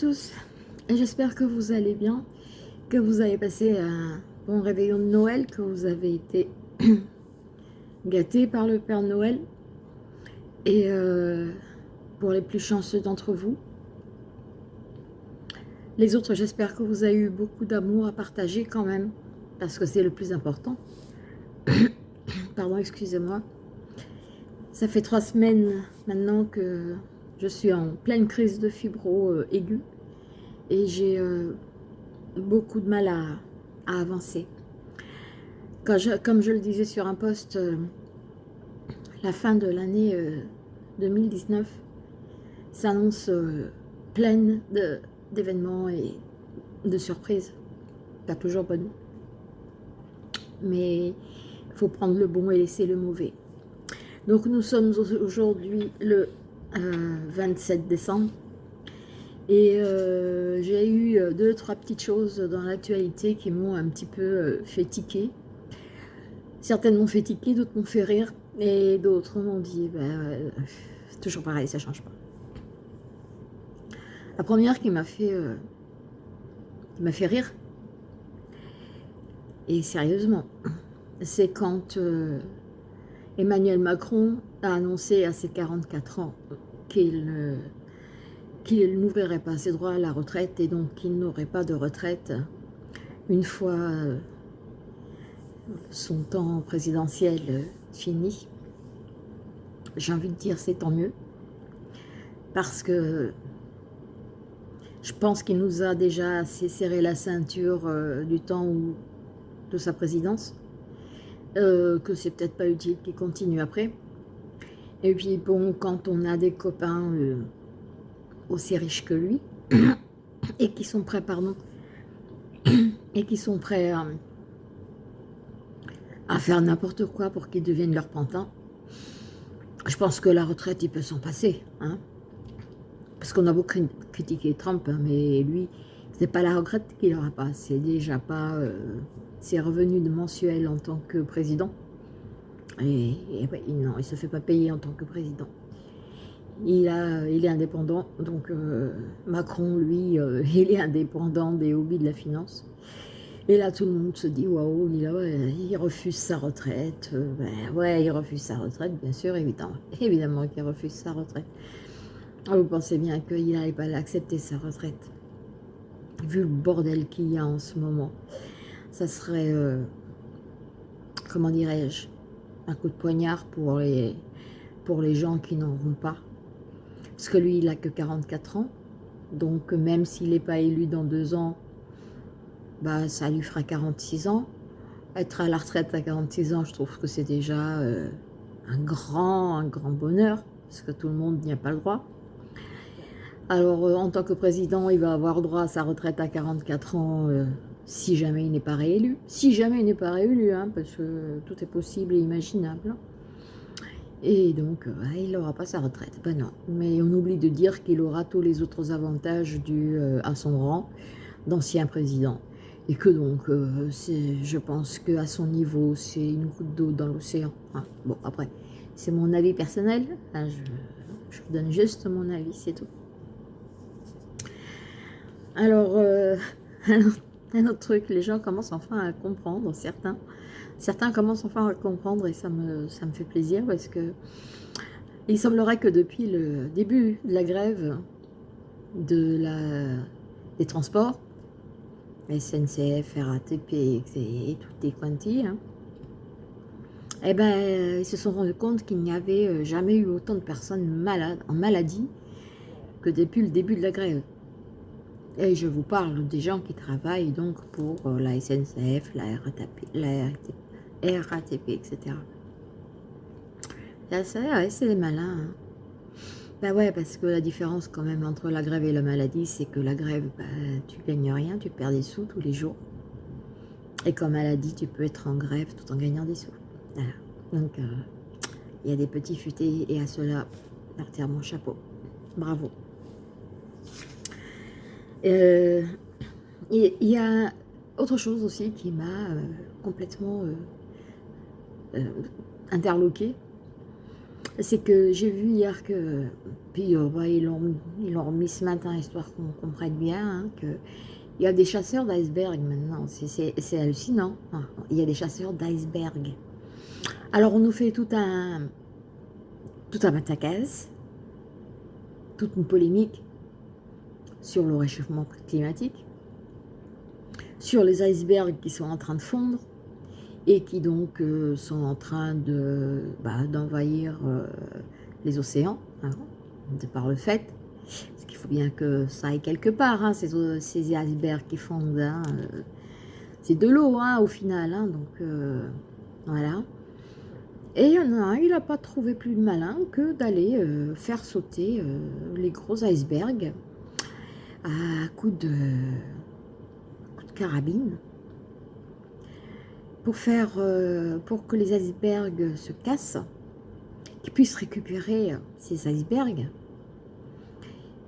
tous, j'espère que vous allez bien, que vous avez passé un bon réveillon de Noël, que vous avez été gâtés par le Père Noël. Et euh, pour les plus chanceux d'entre vous, les autres, j'espère que vous avez eu beaucoup d'amour à partager quand même, parce que c'est le plus important. Pardon, excusez-moi. Ça fait trois semaines maintenant que je suis en pleine crise de fibro euh, aiguë et j'ai euh, beaucoup de mal à, avancer. comme je le disais sur un post, euh, la fin de l'année 2019 s'annonce pleine d'événements et de surprises. Pas toujours bonne. Mais il faut prendre le bon et laisser le mauvais. Donc nous sommes aujourd'hui le 27 décembre. Et euh, j'ai eu euh, deux, trois petites choses dans l'actualité qui m'ont un petit peu euh, fait tiquer. Certaines m'ont fait tiquer, d'autres m'ont fait rire. Et d'autres m'ont dit, c'est toujours pareil, ça change pas. La première qui m'a fait, m'a fait rire, et sérieusement, c'est quand Emmanuel Macron a annoncé à ses 44 ans qu'il n'ouvrirait pas ses droits à la retraite et donc qu'il n'aurait pas de retraite une fois euh, son temps présidentiel fini. J'ai envie de dire c'est tant mieux parce que je pense qu'il nous a déjà assez serré la ceinture euh, du temps de sa présidence euh, que c'est peut-être pas utile qu'il continue après. Et puis bon, quand on a des copains euh, aussi riches que lui, et qui sont prêts, pardon, et qui sont prêts à, faire n'importe quoi pour qu'ils deviennent leur pantin, je pense que la retraite, il peut s'en passer. Hein Parce qu'on a beaucoup critiqué Trump, hein, mais lui, c'est pas la retraite qu'il n'aura pas, c'est déjà pas euh, ses revenus de mensuels en tant que président. Et, non, il ne se fait pas payer en tant que président. Il, est indépendant, donc euh, Macron, lui, euh, il est indépendant des hobbies de la finance. Et là, tout le monde se dit, waouh, il, refuse sa retraite. Ben, ouais, il refuse sa retraite, bien sûr, évidemment, évidemment qu'il refuse sa retraite. Vous pensez bien qu'il n'allait pas accepter sa retraite vu le bordel qu'il y a en ce moment, ça serait, euh, comment dirais-je, un coup de poignard pour les, pour les gens qui n'en vont pas. Parce que lui, il n'a que 44 ans, donc même s'il n'est pas élu dans deux ans, bah, ça lui fera 46 ans. Être à la retraite à 46 ans, je trouve que c'est déjà euh, un grand, un grand bonheur, parce que tout le monde n'y a pas le droit. Alors, euh, en tant que président, il va avoir droit à sa retraite à 44 ans euh, si jamais il n'est pas réélu. Si jamais il n'est pas réélu, hein, parce que tout est possible et imaginable. Et donc, euh, il n'aura pas sa retraite. Ben non. Mais on oublie de dire qu'il aura tous les autres avantages dus à son rang d'ancien président. Et que donc, je pense qu'à son niveau, c'est une goutte d'eau dans l'océan. Hein. Bon, après, c'est mon avis personnel. Hein, je vous donne juste mon avis, c'est tout. Alors, euh, un autre truc, les gens commencent enfin à comprendre, certains. Certains commencent enfin à comprendre et ça me, ça me fait plaisir parce que il semblerait que depuis le début de la grève de la, des transports, SNCF, RATP et, toutes les hein, eh ben, ils se sont rendus compte qu'il n'y avait jamais eu autant de personnes malades, en maladie que depuis le début de la grève. Et je vous parle des gens qui travaillent donc pour euh, la SNCF, la RATP, la RATP, etc. C'est des malins. Hein. Ben ouais, parce que la différence quand même entre la grève et la maladie, c'est que la grève, bah, tu gagnes rien, tu perds des sous tous les jours. Et comme maladie, tu peux être en grève tout en gagnant des sous. Donc, euh, il y a des petits futés et à cela, je mon chapeau. Bravo. Euh, il y, a autre chose aussi qui m'a euh, complètement euh, interloqué. c'est que j'ai vu hier que, puis bah, ils l'ont remis ce matin, histoire qu'on comprenne bien, hein, que y a des chasseurs d'iceberg maintenant, c'est hallucinant. Il y a des chasseurs d'iceberg. Alors on nous fait tout un, tout un matacaz, toute une polémique sur le réchauffement climatique, sur les icebergs qui sont en train de fondre, et qui donc euh, sont en train bah, d'envahir euh, les océans, hein, de par le fait. Parce qu'il faut bien que ça aille quelque part, hein, ces, icebergs qui fondent. Hein, euh, c'est de l'eau au final, donc voilà. Et il a il n'a pas trouvé plus malin que d'aller faire sauter les gros icebergs à coup de, carabine pour, faire, euh, pour que les icebergs se cassent, qu'ils puissent récupérer ces icebergs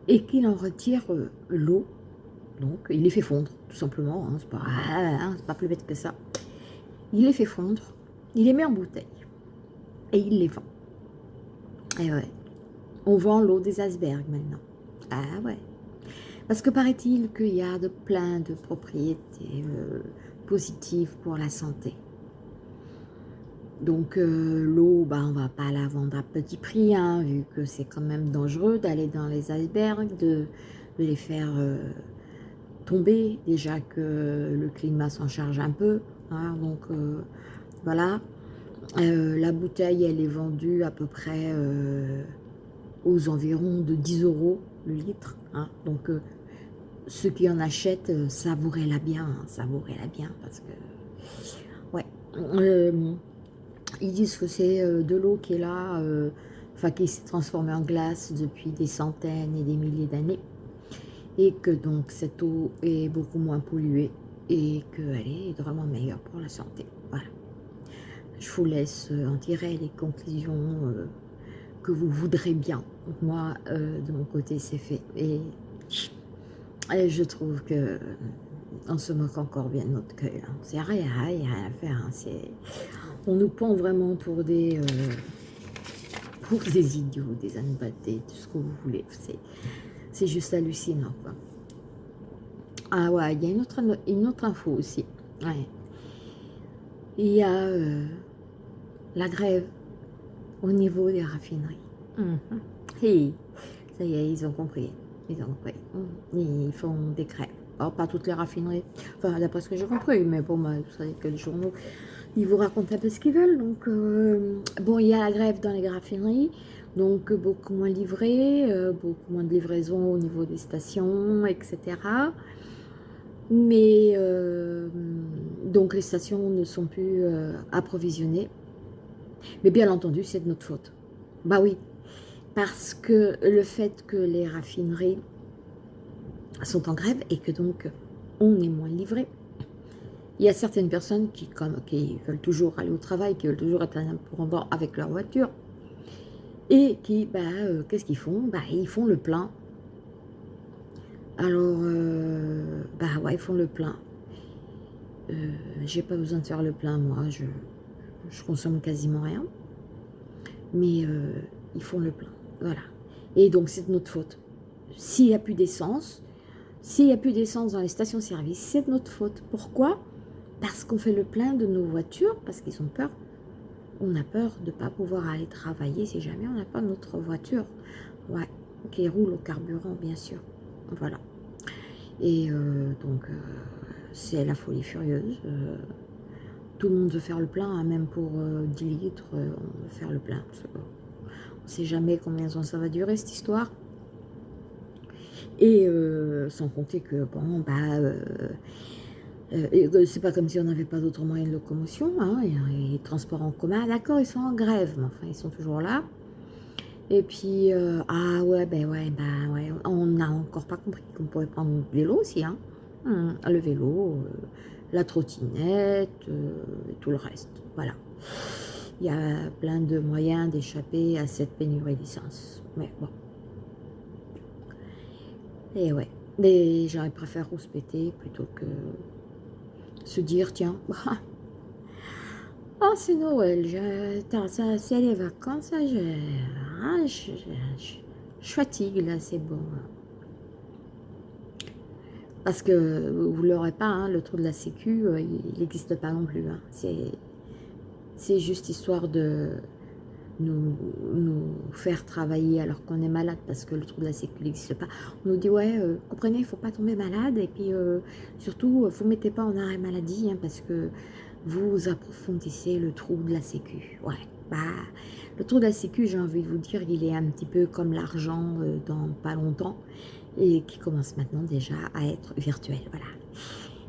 et qu'il en retire euh, l'eau. Donc, il les fait fondre, tout simplement. Hein, c'est pas, hein, pas plus bête que ça. Il les fait fondre, il les met en bouteille et il les vend. Et ouais, on vend l'eau des icebergs maintenant. Ah ouais. Parce que paraît-il qu'il y a de plein de propriétés euh, positive pour la santé. Donc euh, l'eau, bah, on va pas la vendre à petit prix, hein, vu que c'est quand même dangereux d'aller dans les icebergs, de, les faire euh, tomber, déjà que le climat s'en charge un peu. Hein, donc voilà, la bouteille elle est vendue à peu près aux environs de 10 euros le litre. Hein, donc ceux qui en achètent, euh, savourez-la bien, hein, savourez-la bien, parce que, ouais, euh, ils disent que c'est euh, de l'eau qui est là, enfin qui s'est transformée en glace depuis des centaines et des milliers d'années, et que donc cette eau est beaucoup moins polluée, et qu'elle est vraiment meilleure pour la santé, voilà. Je vous laisse en tirer les conclusions que vous voudrez bien. Moi, de mon côté, c'est fait, et je trouve que on se moque encore bien de notre cœur. C'est rien, rien, à faire. Hein. On nous prend vraiment pour des, euh, pour des idiots, des anbatés, tout ce que vous voulez. C'est juste hallucinant. Quoi. Ah ouais, il y a une autre, une autre info aussi. Il y a euh, la grève au niveau des raffineries. Mmh. ça y est, ils ont compris. Ils font des crèmes. Alors, pas toutes les raffineries, enfin, d'après ce que j'ai compris, mais bon, vous savez que les journaux, ils vous racontent un peu ce qu'ils veulent. Donc, euh, bon, il y a la grève dans les raffineries, donc beaucoup moins livrés, euh, beaucoup moins de livraisons au niveau des stations, etc. Mais, euh, donc, les stations ne sont plus approvisionnées. Mais bien entendu, c'est de notre faute. Bah oui, parce que le fait que les raffineries sont en grève et que donc on est moins livré, il y a certaines personnes qui, comme, qui veulent toujours aller au travail, qui veulent toujours être bord avec leur voiture, et qui, bah, euh, qu'est-ce qu'ils font? Bah, Ils font le plein. Alors, euh, bah ouais, ils font le plein. Euh, J'ai pas besoin de faire le plein, moi, je consomme quasiment rien. Mais euh, ils font le plein. Voilà. Et donc, c'est de notre faute. S'il n'y a plus d'essence, s'il n'y a plus d'essence dans les stations-service, c'est de notre faute. Pourquoi? Parce qu'on fait le plein de nos voitures, parce qu'ils ont peur. On a peur de ne pas pouvoir aller travailler si jamais on n'a pas notre voiture. Ouais, qui roule au carburant, bien sûr. Voilà. Et euh, donc, euh, c'est la folie furieuse. Tout le monde veut faire le plein, hein, même pour 10 litres, on veut faire le plein. On ne sait jamais combien de temps ça va durer cette histoire. Et euh, sans compter que, bon, bah, euh, euh, c'est pas comme si on n'avait pas d'autres moyens de locomotion. Hein, les transports en commun, d'accord, ils sont en grève, mais enfin, ils sont toujours là. Et puis, ah ouais, ben ouais, ben ouais, on n'a encore pas compris qu'on pourrait prendre le vélo aussi, hein. Hum, le vélo, la trottinette, et tout le reste, voilà il y a plein de moyens d'échapper à cette pénurie d'essence. Mais bon. Et ouais, les gens préfèrent rouspéter plutôt que se dire, tiens, Oh, c'est Noël, c'est les vacances, je, hein, je, fatigue, là, c'est bon. Parce que vous ne l'aurez pas, hein, le trou de la sécu, euh, il n'existe pas non plus. Hein. C'est juste histoire de nous, faire travailler alors qu'on est malade parce que le trou de la sécu n'existe pas. On nous dit, ouais, euh, comprenez, il ne faut pas tomber malade et puis euh, surtout, vous ne mettez pas en arrêt maladie hein, parce que vous approfondissez le trou de la sécu. Ouais, bah, le trou de la sécu, j'ai envie de vous dire, il est un petit peu comme l'argent dans pas longtemps et qui commence maintenant déjà à être virtuel. Voilà.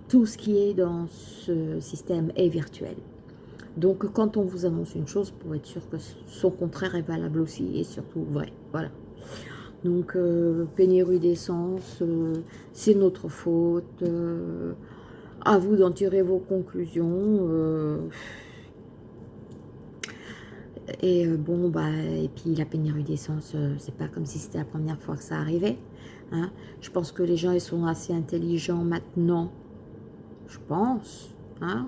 Tout ce qui est dans ce système est virtuel. Donc, quand on vous annonce une chose, pour être sûr que son contraire est valable aussi et surtout vrai. Voilà. Donc, euh, pénurie d'essence, euh, c'est notre faute. à vous d'en tirer vos conclusions. Et euh, bon, bah, et puis la pénurie d'essence, euh, c'est pas comme si c'était la première fois que ça arrivait. Hein. Je pense que les gens, ils sont assez intelligents maintenant, je pense, hein,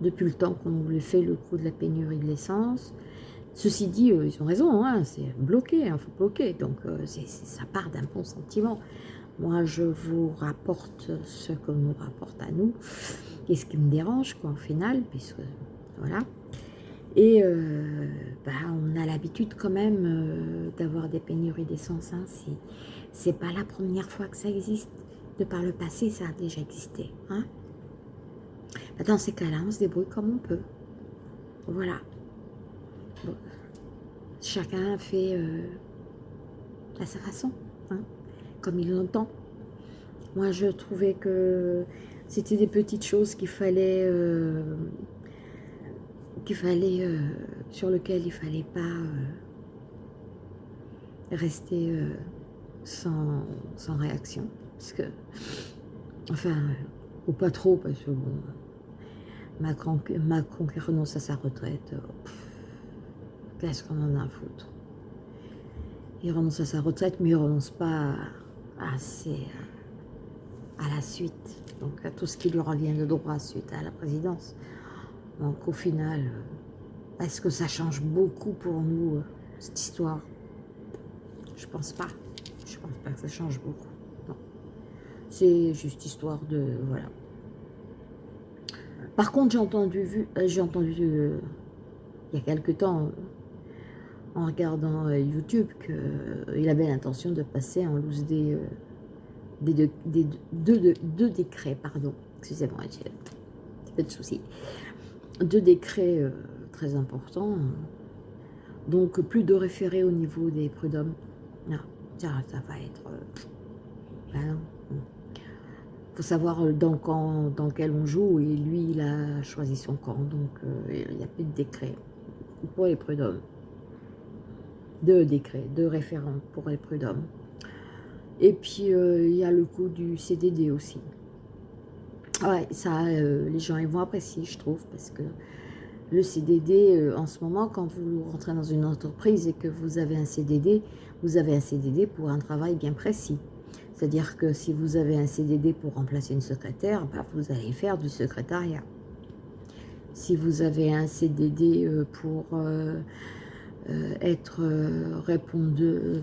depuis le temps qu'on lui fait le coup de la pénurie de l'essence. Ceci dit, euh, ils ont raison, hein, c'est bloqué, il faut bloquer, donc ça part d'un bon sentiment. Moi, je vous rapporte ce que nous rapporte à nous, et ce qui me dérange, quoi, au final, puisque, voilà. Et euh, bah, on a l'habitude quand même euh, d'avoir des pénuries d'essence. C'est pas la première fois que ça existe. De par le passé, ça a déjà existé. Hein. Bah, dans ces cas-là, on se débrouille comme on peut. Voilà. Chacun fait euh, à sa façon, hein, comme il l'entend. Moi, je trouvais que c'était des petites choses qu'il fallait qu'il fallait, euh, sur lequel il fallait pas euh, rester euh, sans, réaction. Parce que, enfin, ou pas trop, parce que bon, Macron, Macron qui renonce à sa retraite, qu'est-ce qu'on en a à foutre? Il renonce à sa retraite, mais il renonce pas assez à la suite, donc à tout ce qui lui revient de droit suite à la présidence. Donc au final, euh, est-ce que ça change beaucoup pour nous, euh, cette histoire? Je pense pas. Pense pas que ça change beaucoup. C'est juste histoire de... Voilà. Par contre, j'ai entendu, euh, j'ai entendu il y a quelque temps, en regardant YouTube, qu'il avait l'intention de passer en loose des, des, deux, deux, décrets, pardon. Excusez-moi, j'ai un de soucis deux décrets euh, très importants. Donc, plus de référés au niveau des prud'hommes. Non, ça, ça va être... Euh, ben faut savoir euh, dans camp dans lequel on joue, et lui, il a choisi son camp, donc il n'y a plus de décret pour les prud'hommes. Deux décrets, deux référents pour les prud'hommes. Et puis, il y a le coup du CDD aussi. Ouais, ça, euh, les gens ils vont apprécier, je trouve, parce que le CDD, euh, en ce moment, quand vous rentrez dans une entreprise et que vous avez un CDD, vous avez un CDD pour un travail bien précis. C'est-à-dire que si vous avez un CDD pour remplacer une secrétaire, bah, vous allez faire du secrétariat. Si vous avez un CDD euh, pour être répondeur,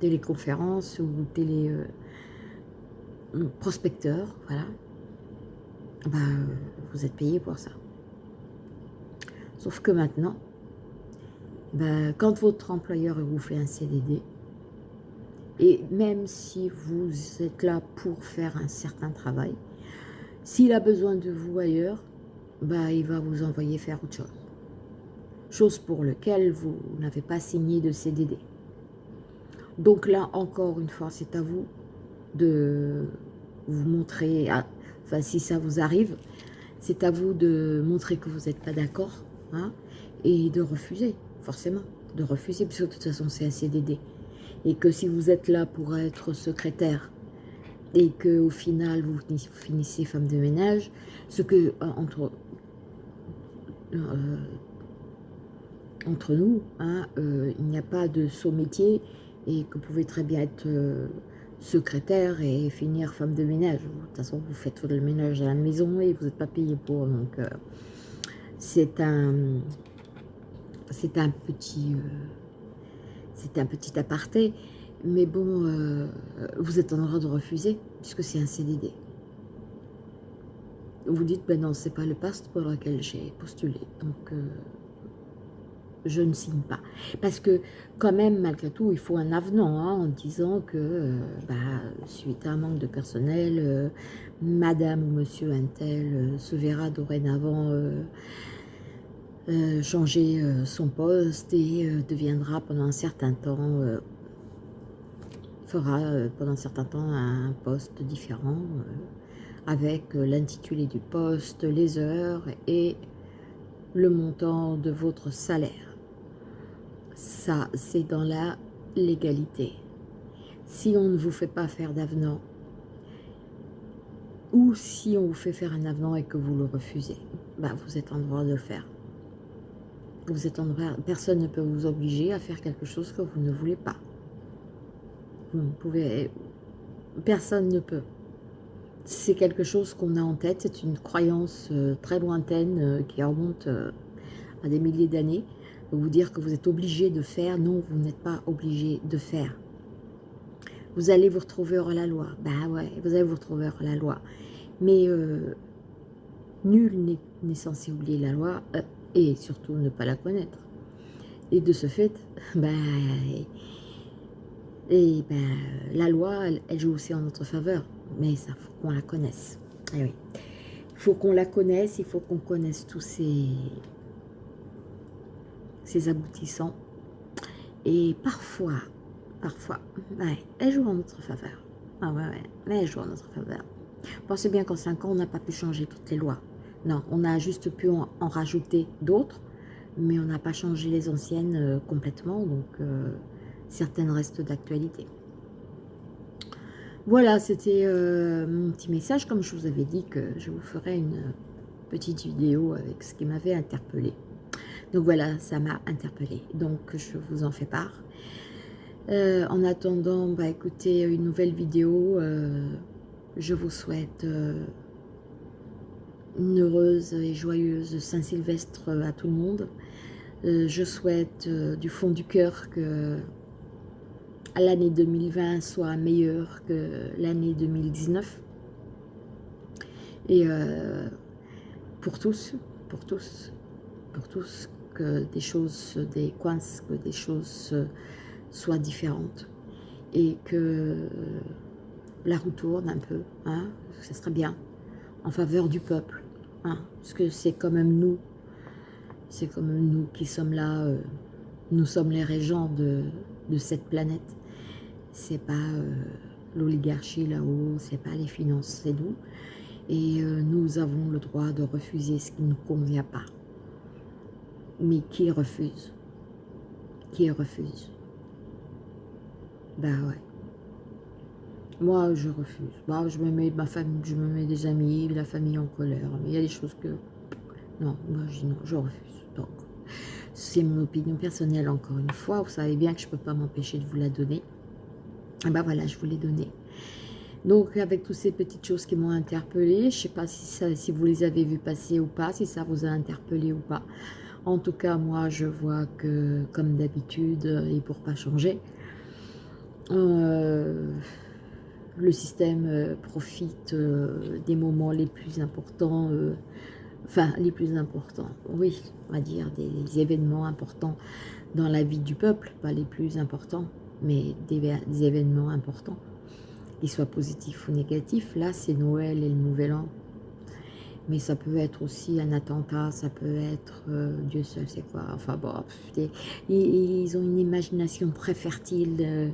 téléconférence ou télé prospecteur, voilà, bah, vous êtes payé pour ça. Sauf que maintenant, bah, quand votre employeur vous fait un CDD, et même si vous êtes là pour faire un certain travail, s'il a besoin de vous ailleurs, bah, il va vous envoyer faire autre chose. Chose pour laquelle vous n'avez pas signé de CDD. Donc là, encore une fois, c'est à vous de vous montrer, enfin si ça vous arrive, c'est à vous de montrer que vous n'êtes pas d'accord hein, et de refuser, forcément, de refuser, parce que de toute façon c'est un CDD. Et que si vous êtes là pour être secrétaire et que au final vous finissez femme de ménage, ce que euh, entre euh, entre nous, hein, euh, il n'y a pas de saut métier et que vous pouvez très bien être secrétaire et finir femme de ménage. De toute façon, vous faites le ménage à la maison et vous n'êtes pas payé pour. Donc, c'est un, c'est un petit, un aparté, mais bon, vous êtes en droit de refuser, puisque c'est un CDD. Vous dites, ben non, c'est pas le poste pour lequel j'ai postulé, donc je ne signe pas. Parce que quand même, malgré tout, il faut un avenant hein, en disant que, euh, bah, suite à un manque de personnel, euh, madame ou monsieur Intel euh, se verra dorénavant changer son poste et deviendra pendant un certain temps, fera pendant un certain temps un poste différent avec l'intitulé du poste, les heures et le montant de votre salaire ça, c'est dans la légalité. Si on ne vous fait pas faire d'avenant, ou si on vous fait faire un avenant et que vous le refusez, bah vous êtes en droit de le faire. Vous êtes personne ne peut vous obliger à faire quelque chose que vous ne voulez pas. Vous pouvez, personne ne peut. C'est quelque chose qu'on a en tête, c'est une croyance euh, très lointaine euh, qui remonte euh, à des milliers d'années vous dire que vous êtes obligé de faire. Non, vous n'êtes pas obligé de faire. Vous allez vous retrouver hors la loi. Bah ouais, vous allez vous retrouver hors la loi. Mais nul n'est censé oublier la loi et surtout ne pas la connaître. Et de ce fait, bah, et bah, la loi, elle, joue aussi en notre faveur. Mais ça, faut qu'on la connaisse. Eh oui. Il faut qu'on la connaisse, il faut qu'on connaisse tous ces, ses aboutissants. Et parfois, parfois, elle joue en notre faveur. Ah ouais, ouais, elle joue en notre faveur. Pensez bien qu'en 5 ans, on n'a pas pu changer toutes les lois. Non, on a juste pu en, rajouter d'autres, mais on n'a pas changé les anciennes euh, complètement, donc euh, certaines restent d'actualité. Voilà, c'était euh, mon petit message, comme je vous avais dit que je vous ferai une petite vidéo avec ce qui m'avait interpellé. Donc voilà, ça m'a interpellée. Donc je vous en fais part. En attendant, bah, écoutez, une nouvelle vidéo. Je vous souhaite une heureuse et joyeuse Saint-Sylvestre à tout le monde. je souhaite du fond du cœur que l'année 2020 soit meilleure que l'année 2019. Et pour tous, pour tous, pour tous, que des choses des coinces, que des choses soient différentes et que la roue tourne un peu, hein, ce serait bien, en faveur du peuple, hein, parce que c'est quand même nous, c'est quand même nous qui sommes là, euh, nous sommes les régents de, cette planète, c'est pas euh, l'oligarchie là-haut, c'est pas les finances, c'est nous, et euh, nous avons le droit de refuser ce qui ne nous convient pas. Mais qui refuse? Qui refuse? Ben ouais. Moi, je refuse. Bah, je me mets ma famille, je me mets des amis, la famille en colère. Mais il y a des choses que... Non, moi, je, non, je refuse. Donc, c'est mon opinion personnelle, encore une fois. Vous savez bien que je ne peux pas m'empêcher de vous la donner. Et ben voilà, je vous l'ai donnée. Donc, avec toutes ces petites choses qui m'ont interpellée, je ne sais pas si, ça, si vous les avez vues passer ou pas, si ça vous a interpellé ou pas. En tout cas, moi, je vois que, comme d'habitude, et pour pas changer, euh, le système euh, profite euh, des moments les plus importants, enfin, les plus importants, oui, on va dire, des, événements importants dans la vie du peuple, pas les plus importants, mais des, événements importants, qu'ils soient positifs ou négatifs. Là, c'est Noël et le Nouvel An, mais ça peut être aussi un attentat, ça peut être, euh, Dieu seul c'est quoi, enfin bon, ils, ont une imagination très fertile euh,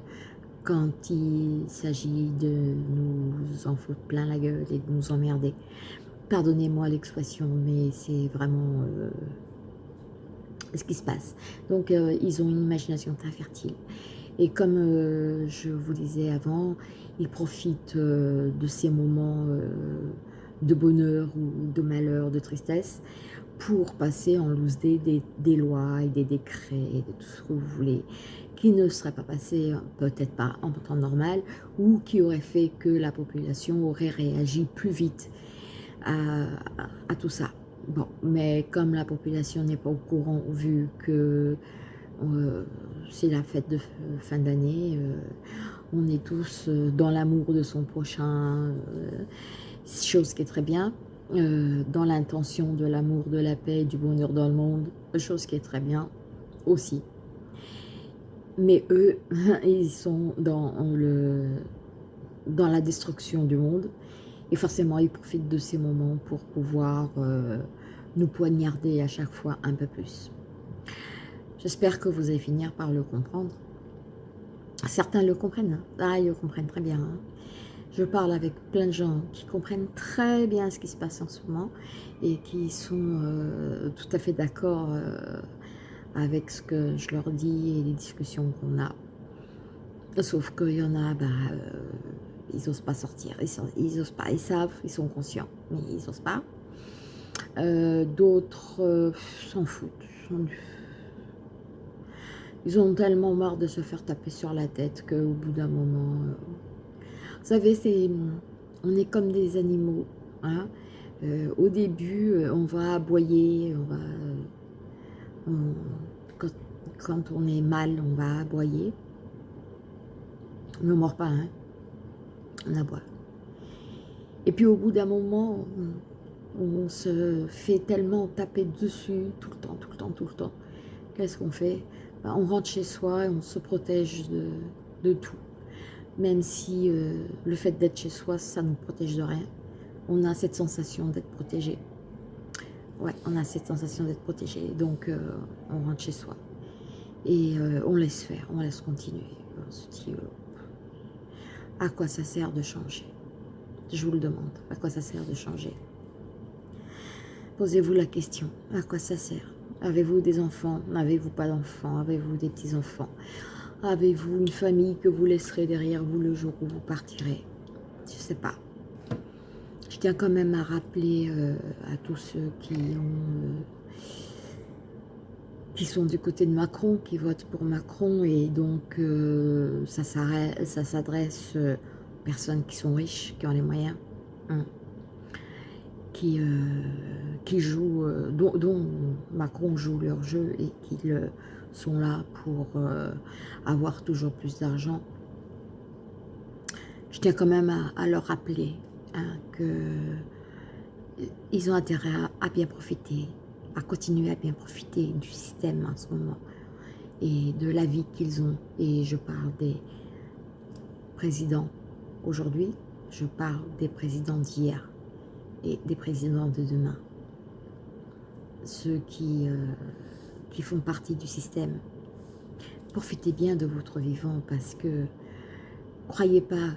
quand il s'agit de nous en foutre plein la gueule et de nous emmerder. Pardonnez-moi l'expression, mais c'est vraiment euh, ce qui se passe. Donc ils ont une imagination très fertile. Et comme je vous disais avant, ils profitent de ces moments de bonheur ou de malheur, de tristesse, pour passer en loose des, lois et des décrets, et de tout ce que vous voulez, qui ne seraient pas passés, peut-être pas en temps normal, ou qui auraient fait que la population aurait réagi plus vite à, tout ça. Bon, mais comme la population n'est pas au courant, vu que euh, c'est la fête de fin d'année, euh, on est tous euh, dans l'amour de son prochain, chose qui est très bien, dans l'intention de l'amour, de la paix, du bonheur dans le monde, chose qui est très bien aussi. Mais eux, ils sont dans, le, dans la destruction du monde, et forcément, ils profitent de ces moments pour pouvoir nous poignarder à chaque fois un peu plus. J'espère que vous allez finir par le comprendre. Certains le comprennent. Hein. Ah, ils le comprennent très bien. Hein. Je parle avec plein de gens qui comprennent très bien ce qui se passe en ce moment et qui sont euh, tout à fait d'accord euh, avec ce que je leur dis et les discussions qu'on a. Sauf qu'il y en a, bah, euh, ils n'osent pas sortir, ils, n'osent pas, ils savent, ils sont conscients, mais ils n'osent pas. Euh, d'autres euh, s'en foutent. Ils ont tellement marre de se faire taper sur la tête qu'au bout d'un moment... Vous savez, c'est, on est comme des animaux. Hein. au début, on va aboyer, on va... quand, on est mal, on va aboyer. On ne mord pas, hein. on aboie. Et puis au bout d'un moment, on se fait tellement taper dessus tout le temps, tout le temps, tout le temps. Qu'est-ce qu'on fait? Bah, On rentre chez soi et on se protège de, tout. Même si euh, le fait d'être chez soi, ça ne nous protège de rien. On a cette sensation d'être protégé. Ouais, on a cette sensation d'être protégé. Donc, euh, on rentre chez soi. Et euh, on laisse faire, on laisse continuer. On se dit, à quoi ça sert de changer? Je vous le demande, à quoi ça sert de changer? Posez-vous la question, à quoi ça sert? Avez-vous des enfants? N'avez-vous pas d'enfants? Avez-vous des petits-enfants? Avez-vous une famille que vous laisserez derrière vous le jour où vous partirez? Je ne sais pas. Je tiens quand même à rappeler euh, à tous ceux qui ont... Euh, qui sont du côté de Macron, qui votent pour Macron, et donc euh, ça s'adresse aux personnes qui sont riches, qui ont les moyens. Hein qui, qui jouent, dont, Macron joue leur jeu et qui sont là pour avoir toujours plus d'argent. Je tiens quand même à, leur rappeler hein, qu'ils ont intérêt à, bien profiter, à continuer à bien profiter du système en ce moment et de la vie qu'ils ont. Et je parle des présidents aujourd'hui, je parle des présidents d'hier et des présidents de demain. Ceux qui, euh, qui font partie du système. Profitez bien de votre vivant parce que croyez pas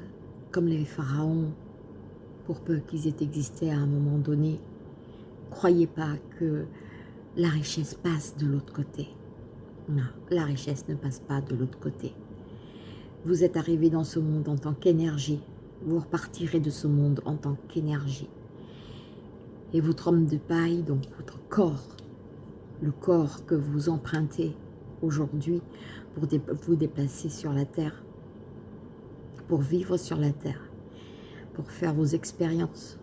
comme les pharaons, pour peu qu'ils aient existé à un moment donné, croyez pas que la richesse passe de l'autre côté. Non, la richesse ne passe pas de l'autre côté. Vous êtes arrivé dans ce monde en tant qu'énergie. Vous repartirez de ce monde en tant qu'énergie et votre homme de paille, donc votre corps, le corps que vous empruntez aujourd'hui pour vous déplacer sur la terre, pour vivre sur la terre, pour faire vos expériences.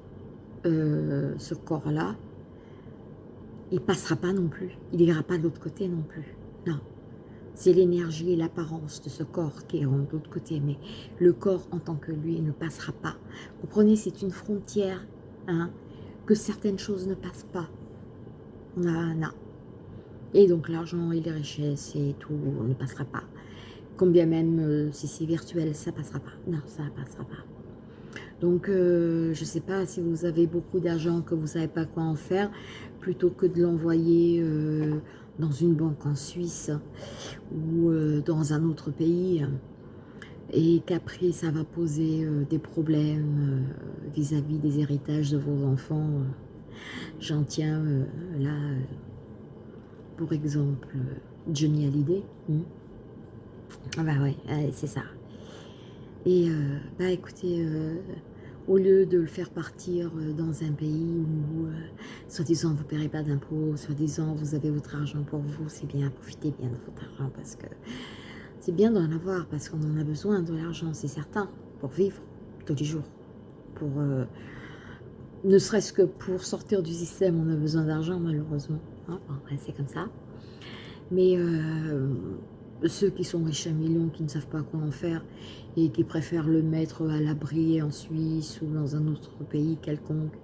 Euh, ce corps-là, il passera pas non plus, il n'ira pas de l'autre côté non plus, non. C'est l'énergie et l'apparence de ce corps qui iront de l'autre côté, mais le corps en tant que lui ne passera pas. Vous comprenez, c'est une frontière hein, que certaines choses ne passent pas. Non, non. Et donc l'argent et les richesses et tout ne passera pas. Combien même euh, si c'est virtuel, ça passera pas. Non, ça passera pas. Donc, euh, je ne sais pas si vous avez beaucoup d'argent que vous ne savez pas quoi en faire, plutôt que de l'envoyer euh, dans une banque en Suisse ou dans un autre pays, et qu'après ça va poser euh, des problèmes euh, vis-à-vis des héritages de vos enfants. J'en tiens euh, là, pour exemple, Johnny Hallyday. Hmm. Ah bah ouais, c'est ça. Et bah écoutez, au lieu de le faire partir dans un pays où, soi-disant, vous ne paierez pas d'impôts, soi-disant, vous avez votre argent pour vous, c'est bien, profitez bien de votre argent parce que c'est bien d'en avoir parce qu'on en a besoin de l'argent, c'est certain, pour vivre tous les jours, pour, euh, ne serait-ce que pour sortir du système, on a besoin d'argent, malheureusement. Hein, c'est comme ça. Mais euh, ceux qui sont riches à millions, qui ne savent pas quoi en faire, et qui préfèrent le mettre à l'abri en Suisse ou dans un autre pays quelconque,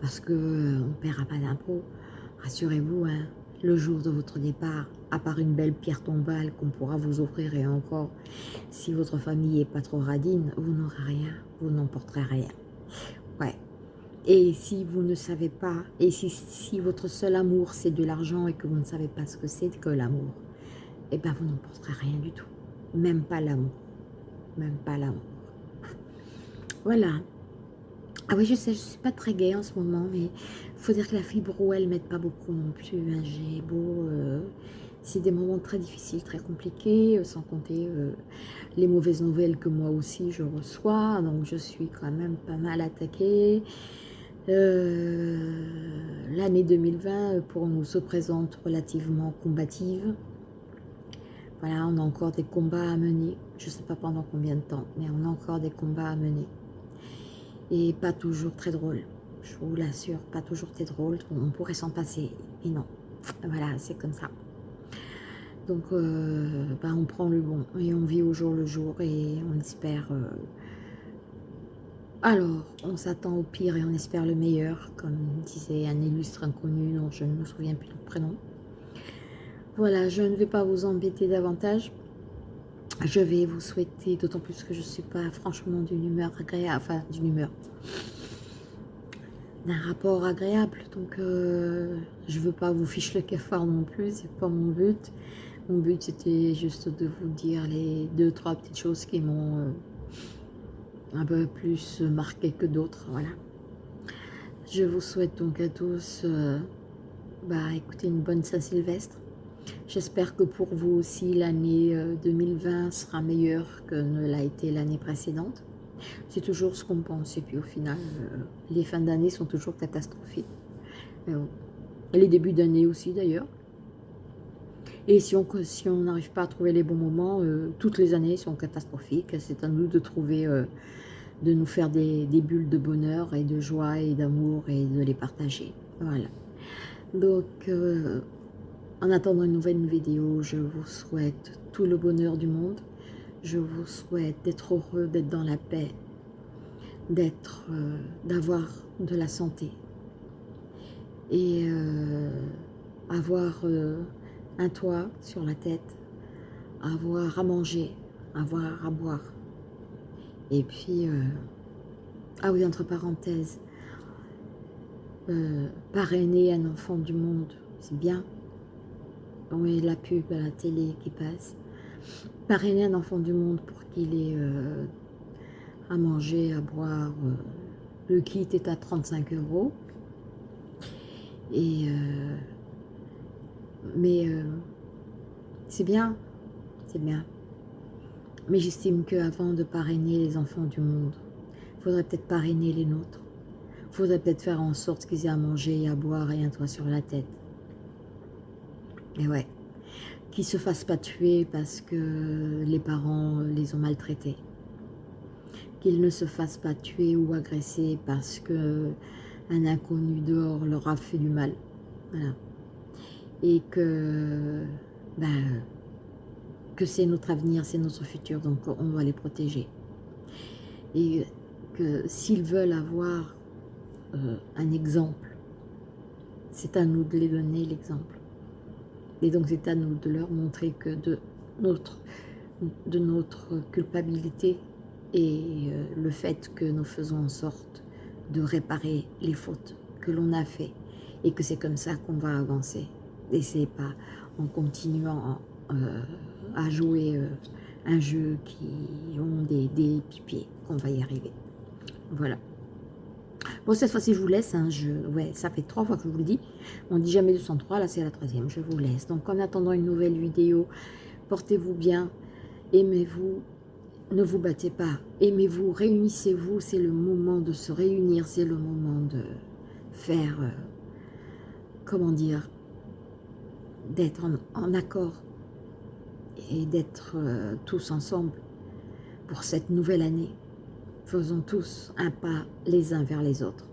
parce qu'on euh, ne paiera pas d'impôts, rassurez-vous, hein, le jour de votre départ, à part une belle pierre tombale qu'on pourra vous offrir et encore, si votre famille est pas trop radine, vous n'aurez rien, vous n'emporterez rien. Ouais. Et si vous ne savez pas, et si, si votre seul amour c'est de l'argent et que vous ne savez pas ce que c'est que l'amour, eh bien vous n'emporterez rien du tout. Même pas l'amour. Même pas l'amour. Voilà. Ah oui, je sais, je ne suis pas très gaie en ce moment, mais il faut dire que la fibro, elle m'aide pas beaucoup non plus. Hein. J'ai beau... Euh, c'est des moments très difficiles, très compliqués, euh, sans compter euh, les mauvaises nouvelles que moi aussi je reçois. Donc je suis quand même pas mal attaquée. L'année 2020 pour nous se présente relativement combative. Voilà, on a encore des combats à mener. Je ne sais pas pendant combien de temps, mais on a encore des combats à mener et pas toujours très drôle. Je vous l'assure, pas toujours très drôle. On pourrait s'en passer, et non. Voilà, c'est comme ça. Donc, euh, bah, on prend le bon et on vit au jour le jour et on espère... Euh, alors, on s'attend au pire et on espère le meilleur, comme disait un illustre inconnu dont je ne me souviens plus du prénom. Voilà, je ne vais pas vous embêter davantage je vais vous souhaiter, d'autant plus que je ne suis pas franchement d'une humeur agréable, enfin d'une humeur, d'un rapport agréable. Donc, euh, je ne veux pas vous ficher le cafard non plus, c'est pas mon but. Mon but, c'était juste de vous dire les deux, trois petites choses qui m'ont euh, un peu plus marqué que d'autres, voilà. Je vous souhaite donc à tous, euh, bah, écoutez, une bonne Saint-Sylvestre J'espère que pour vous aussi, l'année 2020 euh, sera meilleure que ne l'a été l'année précédente. C'est toujours ce qu'on pense. Et puis au final, euh, les fins d'année sont toujours catastrophiques. Les débuts d'année aussi d'ailleurs. Et si on si n'arrive pas à trouver les bons moments, euh, toutes les années sont catastrophiques. C'est à nous de trouver, de nous faire des, bulles de bonheur et de joie et d'amour et de les partager. Voilà. Donc, en attendant une nouvelle vidéo, je vous souhaite tout le bonheur du monde. Je vous souhaite d'être heureux, d'être dans la paix, euh, d'avoir de la santé et euh, avoir euh, un toit sur la tête, avoir à manger, avoir à boire. Et puis, ah oui, entre parenthèses, parrainer un enfant du monde, c'est bien, oui, la pub à la télé qui passe. Parrainer un enfant du monde pour qu'il ait euh, à manger, à boire. Euh, le kit est à 35 euros. Et euh, mais c'est bien, c'est bien. Mais j'estime qu'avant de parrainer les enfants du monde, il faudrait peut-être parrainer les nôtres. Il faudrait peut-être faire en sorte qu'ils aient à manger et à boire et un toit sur la tête. Et ouais, qu'ils se fassent pas tuer parce que les parents les ont maltraités. Qu'ils ne se fassent pas tuer ou agresser parce que un inconnu dehors leur a fait du mal. Voilà. Et que, ben, que c'est notre avenir, c'est notre futur, donc on va les protéger. Et que s'ils veulent avoir euh, un exemple, c'est à nous de les donner l'exemple. Et donc c'est à nous de leur montrer que de notre, culpabilité et euh, le fait que nous faisons en sorte de réparer les fautes que l'on a fait et que c'est comme ça qu'on va avancer. Et pas en continuant euh, à jouer euh, un jeu qui ont des, des pipiers qu'on va y arriver. Voilà. Bon, cette fois-ci, je vous laisse. Hein, ouais, ça fait trois fois que je vous le dis. On dit jamais 203, là c'est la troisième. Je vous laisse. Donc, en attendant une nouvelle vidéo, portez-vous bien, aimez-vous, ne vous battez pas, aimez-vous, réunissez-vous. C'est le moment de se réunir, c'est le moment de faire, euh, comment dire, d'être en, accord et d'être euh, tous ensemble pour cette nouvelle année. Faisons tous un pas les uns vers les autres.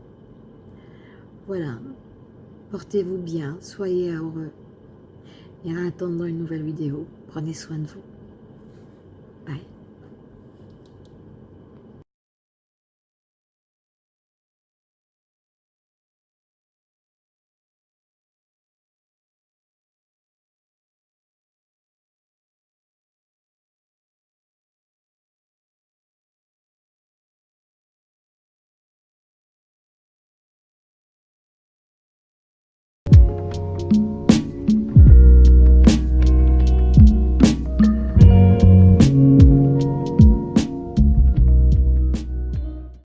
Voilà. Portez-vous bien, soyez heureux. Et en attendant une nouvelle vidéo, prenez soin de vous.